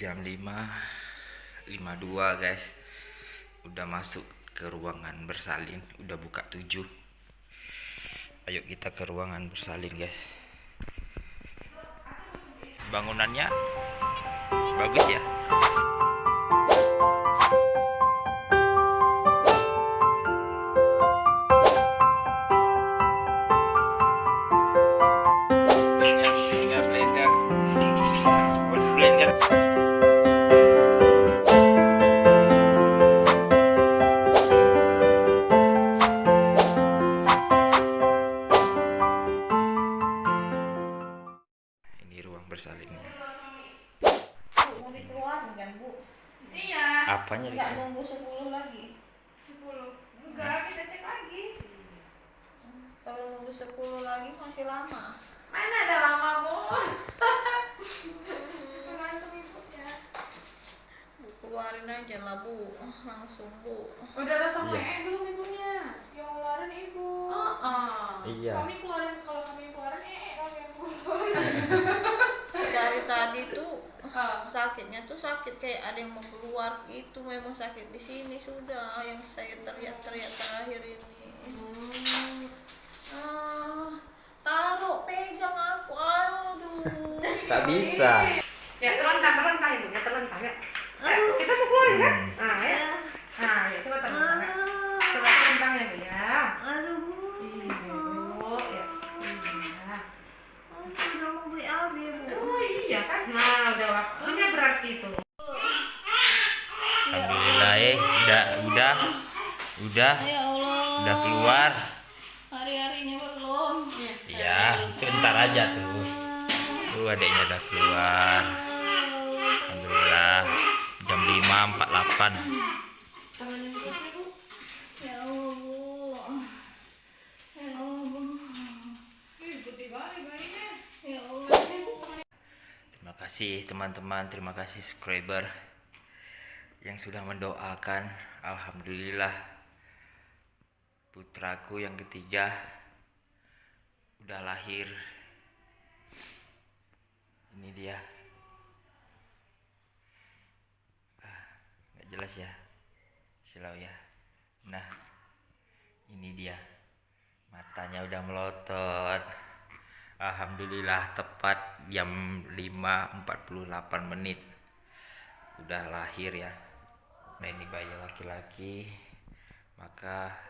jam 5 52 guys. Udah masuk ke ruangan bersalin udah buka 7 ayo kita ke ruangan bersalin guys. Bangunannya bagus ya dikeluarin kan bu Iya, apanya nggak nunggu 10 lagi 10. Enggak, kita cek lagi. kalau nunggu 10 lagi masih lama Mana ada lama, Bu? Keluarin aja lah bu langsung bu Udah ada sama Iya. E belum ibunya? Yang ngeluarin ibu. Iya. Kami keluarin kalau kami keluarin eh kami yang keluarin. tadi tuh Ah. sakitnya tuh sakit kayak ada yang mau keluar itu memang sakit di sini sudah yang saya teriak-teriak terakhir ini ah taruh pegang aku aduh tak bisa Ya terlentang, terlentang ibu, ya terlentang ya. Ya, kita mau keluarin kan? Hmm. Nah, ya. Udah. Ya Allah. Udah keluar. Hari-harinya belum. Iya itu ntar aja tuh. Tuh adiknya udah keluar. Alhamdulillah. Jam 5.48 Tangannya terus ya, ya ya ya Terima kasih teman-teman, terima kasih subscriber yang sudah mendoakan. Alhamdulillah putraku yang ketiga udah lahir. Ini dia. Ah, nggak jelas ya. Silau ya. Nah, ini dia. Matanya udah melotot. Alhamdulillah tepat jam 5.48 menit udah lahir ya nah ini bayi laki-laki maka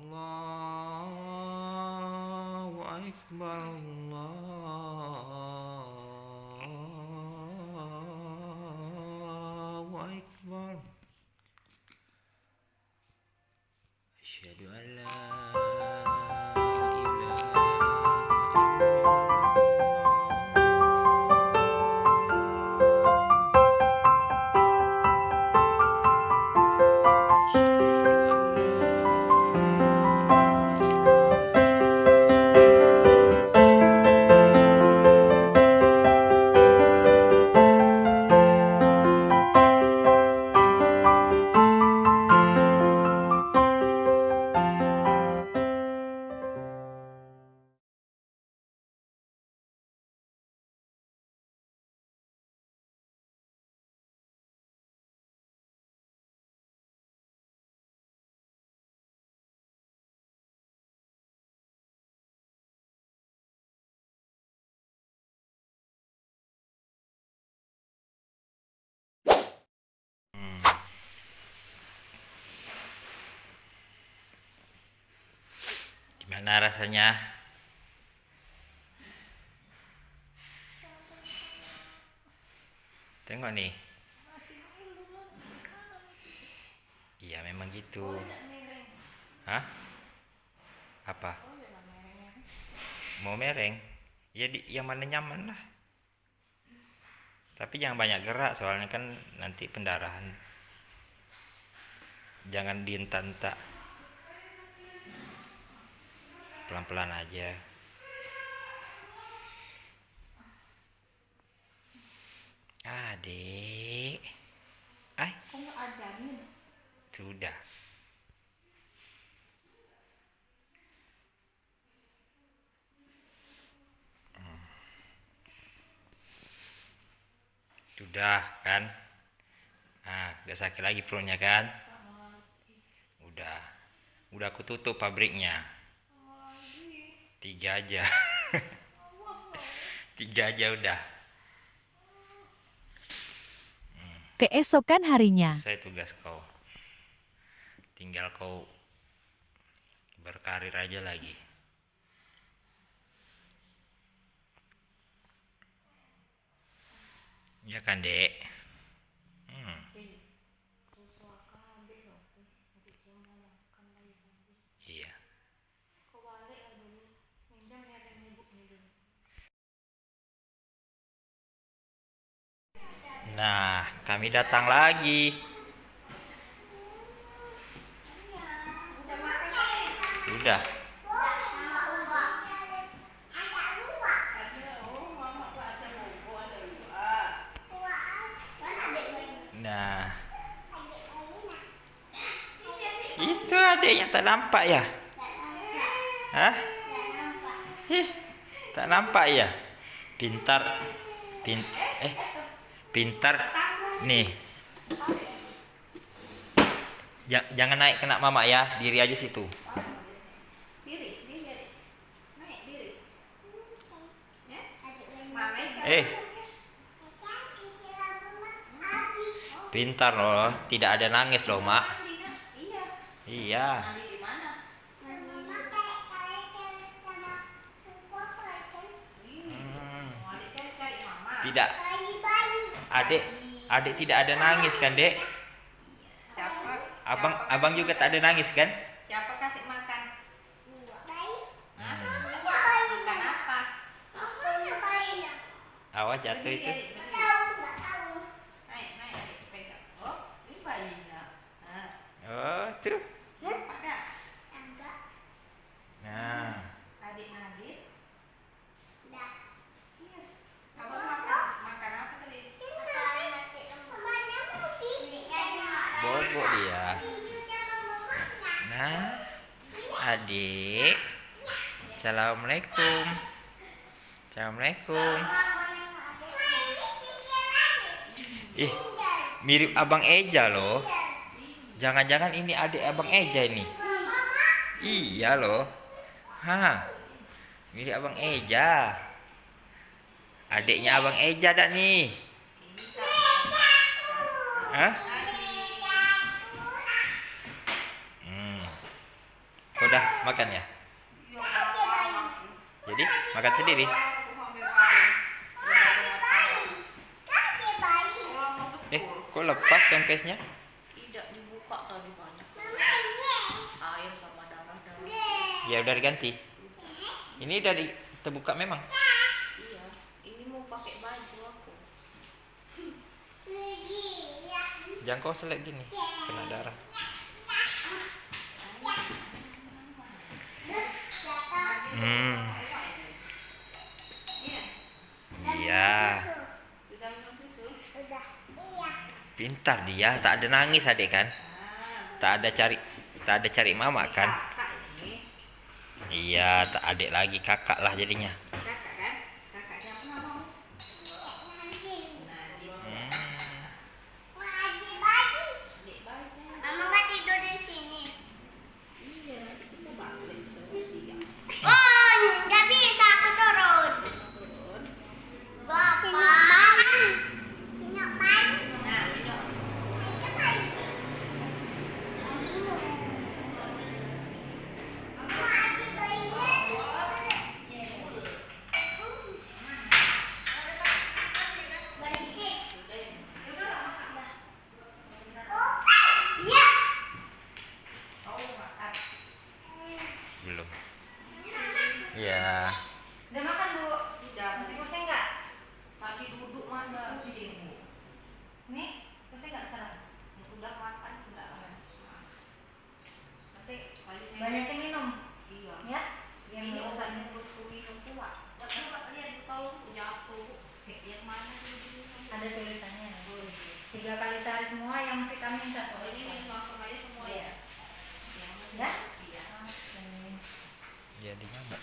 Allahu akbar Allahu akbar Asyhadu Gimana rasanya? Tengok nih. Iya memang gitu. Hah? Apa? Mau mereng? Ya di yang mana nyaman lah. Tapi jangan banyak gerak soalnya kan nanti pendarahan. Jangan dientak-entak. Pelan-pelan aja. Adik. Ay, sudah. Hmm. Sudah kan? Nah, udah sakit lagi perutnya kan? Udah. Udah aku tutup pabriknya. Tiga aja. Tiga aja udah. Keesokan harinya, Saya tugas kau. Tinggal kau berkarir aja lagi. Ya kan, Dek? Hmm. Iya. Nah, kami datang lagi. Sudah. Itu adiknya tak nampak ya? Hah? Ih, tak nampak ya? Pintar. Pin eh pintar nih. Ja- jangan naik kena mama ya, diri aja situ. Eh, pintar loh, tidak ada nangis loh, Mak. Iya. Mandi di mana? Hmm, mama. tidak. Adik, adik tidak ada nangis kan, Dek? Siapa? Abang, abang juga tak ada nangis kan? Siapa kasih makan? Hah? Hmm. Makan apa? Awas jatuh itu. Berdiri, berdiri. Naik, naik, adik pegang. Oh, ini bayinya. Nah, Oh, tuh. nampak tak? Nah, Adik Nadit. Iya. Abang makan, makan apa tadi? bobok dia. Nah, adik. Assalamualaikum. Assalamualaikum. Ih, mirip abang Eja loh. Jangan-jangan ini adik abang Eja ini. Iya loh. Hah. Mirip abang Eja. Adiknya abang Eja dak nih. Hah? Hmm. Udah makan ya? Jadi makan sendiri. Eh, kok lepas kempesnya? Tidak dibuka tadi banyak. Air sama darah darah. Ya udah diganti. Ini dari terbuka memang. Iya. Ini mau pakai baju aku. Jangan kau selek gini, kena darah. Hmm. Iya. Pintar dia, tak ada nangis adik kan? Tak ada cari tak ada cari mama kan? Iya, tak adik lagi kakak lah jadinya. belum. Ya udah makan bu? Udah. Masih pusing nggak? Tadi duduk masa pusing nih pusing nggak? Sekarang udah makan udah. Nanti banyak yang minum. Iya. Ya? Yang ini obatnya perutku minum kuat. Tapi kalau dia tolong jatuh yang mana ada tulisannya tiga kali sehari semua yang vitamin satu. Oh, ini langsung aja semua ya? Iya. Ya? Jadi nyamuk.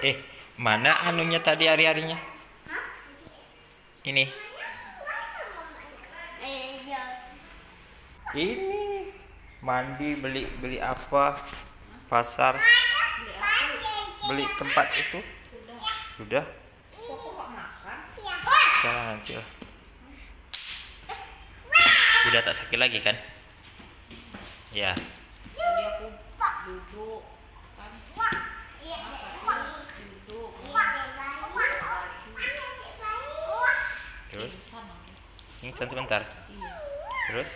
Eh, mana anunya tadi hari-harinya? Ini. Ini mandi beli beli apa? Pasar beli tempat itu. Sudah. Jalan nanti lah. Udah tak sakit lagi kan? Ya. Jadi aku duduk kan duduk Terus pingsan aku. pingsan sebentar. Iya. Terus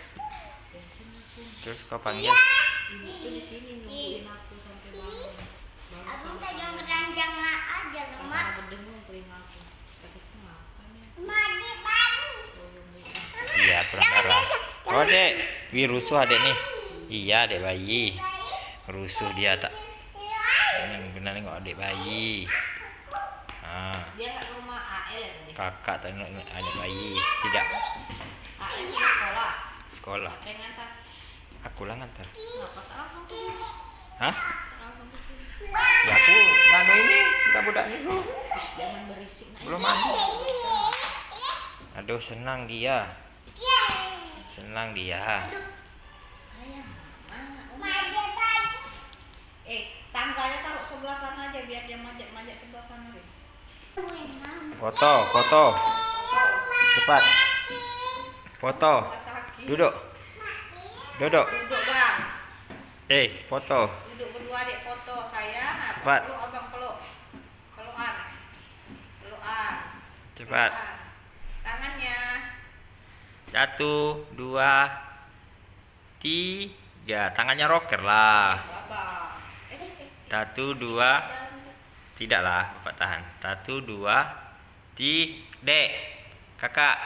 terus kau panggil. Ibu tuh di sini nungguin aku sampai bangun. Abang aku pegang keranjang aja lemah. aku dengung telingaku. Mandi. Tolong itu. Iya, kurang darah. Oh, Dek. Wih, rusuh adek nih. Iya, adek bayi. Rusuh dia tak. Ini benar nengok adek bayi. Ah, tadi? kakak tak nengok adek bayi. Tidak. Sekolah. Aku lah ngantar. Hah? Ya aku nganu ini budak-budak ini dulu. Belum mandi. Aduh, senang dia. Senang dia. Foto, foto. Cepat. Foto. Duduk. Duduk. Duduk bang. Eh, foto. Duduk berdua adik foto saya. Nah, Cepat. Peluk abang peluk. Pelukan. Pelukan. Cepat. Tangannya. Satu, dua, tiga. Tangannya rocker lah. Satu, dua. Tidak lah, bapak tahan. Satu, dua, tiga. Dek, kakak.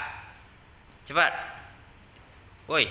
Cepat. Woi,